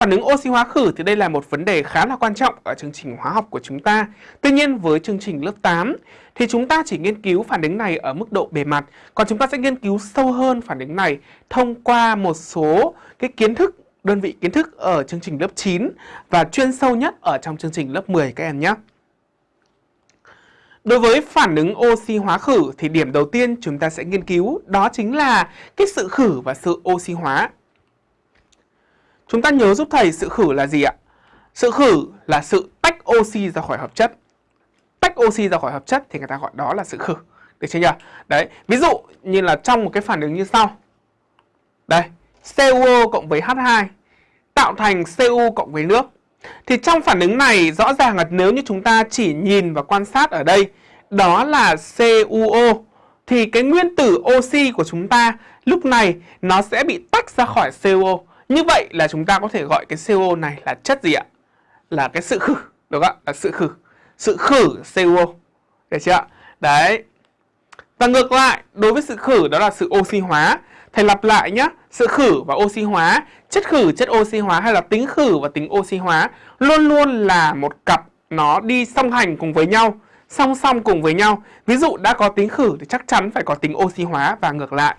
Phản ứng oxy hóa khử thì đây là một vấn đề khá là quan trọng ở chương trình hóa học của chúng ta. Tuy nhiên với chương trình lớp 8 thì chúng ta chỉ nghiên cứu phản ứng này ở mức độ bề mặt, còn chúng ta sẽ nghiên cứu sâu hơn phản ứng này thông qua một số cái kiến thức, đơn vị kiến thức ở chương trình lớp 9 và chuyên sâu nhất ở trong chương trình lớp 10 các em nhé. Đối với phản ứng oxy hóa khử thì điểm đầu tiên chúng ta sẽ nghiên cứu đó chính là cái sự khử và sự oxy hóa. Chúng ta nhớ giúp thầy sự khử là gì ạ? Sự khử là sự tách oxy ra khỏi hợp chất. Tách oxy ra khỏi hợp chất thì người ta gọi đó là sự khử. Được chưa nhỉ? Đấy, ví dụ như là trong một cái phản ứng như sau. Đây, CuO cộng với H2 tạo thành Cu cộng với nước. Thì trong phản ứng này rõ ràng là nếu như chúng ta chỉ nhìn và quan sát ở đây đó là CuO thì cái nguyên tử oxy của chúng ta lúc này nó sẽ bị tách ra khỏi CuO. Như vậy là chúng ta có thể gọi cái CO này là chất gì ạ? Là cái sự khử, đúng không ạ? Là sự khử. Sự khử CO. Được chưa ạ? Đấy. Và ngược lại, đối với sự khử đó là sự oxy hóa. Thầy lặp lại nhé, sự khử và oxy hóa, chất khử, chất oxy hóa hay là tính khử và tính oxy hóa luôn luôn là một cặp nó đi song hành cùng với nhau, song song cùng với nhau. Ví dụ đã có tính khử thì chắc chắn phải có tính oxy hóa và ngược lại.